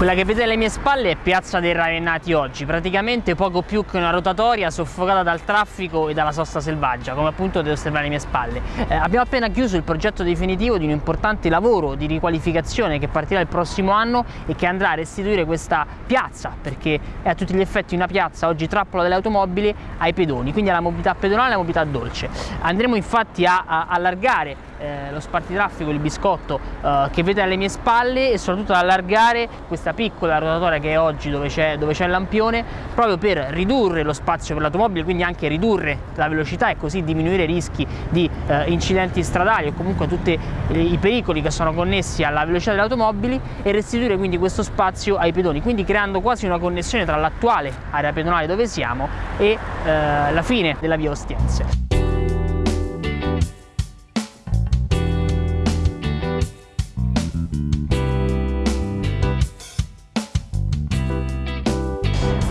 Quella che vedete alle mie spalle è Piazza dei Ravennati oggi, praticamente poco più che una rotatoria soffocata dal traffico e dalla sosta selvaggia, come appunto potete osservare alle mie spalle. Eh, abbiamo appena chiuso il progetto definitivo di un importante lavoro di riqualificazione che partirà il prossimo anno e che andrà a restituire questa piazza, perché è a tutti gli effetti una piazza oggi trappola delle automobili ai pedoni, quindi alla mobilità pedonale e alla mobilità dolce. Andremo infatti a, a allargare eh, lo spartitraffico, il biscotto eh, che vedete alle mie spalle e soprattutto ad allargare questa piccola rotatoria che è oggi dove c'è il lampione proprio per ridurre lo spazio per l'automobile quindi anche ridurre la velocità e così diminuire i rischi di eh, incidenti stradali o comunque tutti i pericoli che sono connessi alla velocità delle automobili e restituire quindi questo spazio ai pedoni quindi creando quasi una connessione tra l'attuale area pedonale dove siamo e eh, la fine della via Ostiense.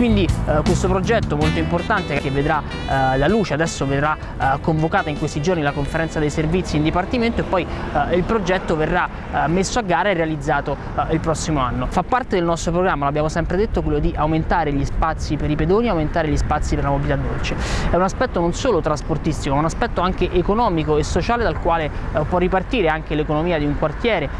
Quindi eh, questo progetto molto importante che vedrà eh, la luce, adesso verrà eh, convocata in questi giorni la conferenza dei servizi in dipartimento e poi eh, il progetto verrà eh, messo a gara e realizzato eh, il prossimo anno. Fa parte del nostro programma, l'abbiamo sempre detto, quello di aumentare gli spazi per i pedoni, aumentare gli spazi per la mobilità dolce. È un aspetto non solo trasportistico, ma un aspetto anche economico e sociale dal quale può ripartire anche l'economia di un quartiere,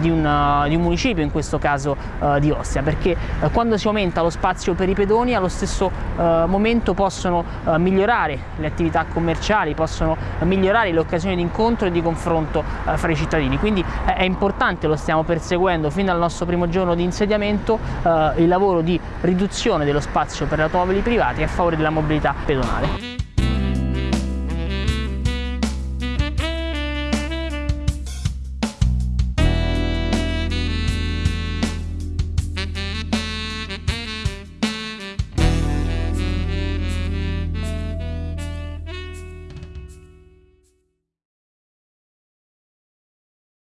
di un, di, un, municipio, in questo caso di Ostia, perché quando si aumenta lo spazio per i pedoni allo stesso eh, momento possono eh, migliorare le attività commerciali, possono migliorare le occasioni di incontro e di confronto eh, fra i cittadini. Quindi eh, è importante, lo stiamo perseguendo fin dal nostro primo giorno di insediamento, eh, il lavoro di riduzione dello spazio per automobili privati a favore della mobilità pedonale.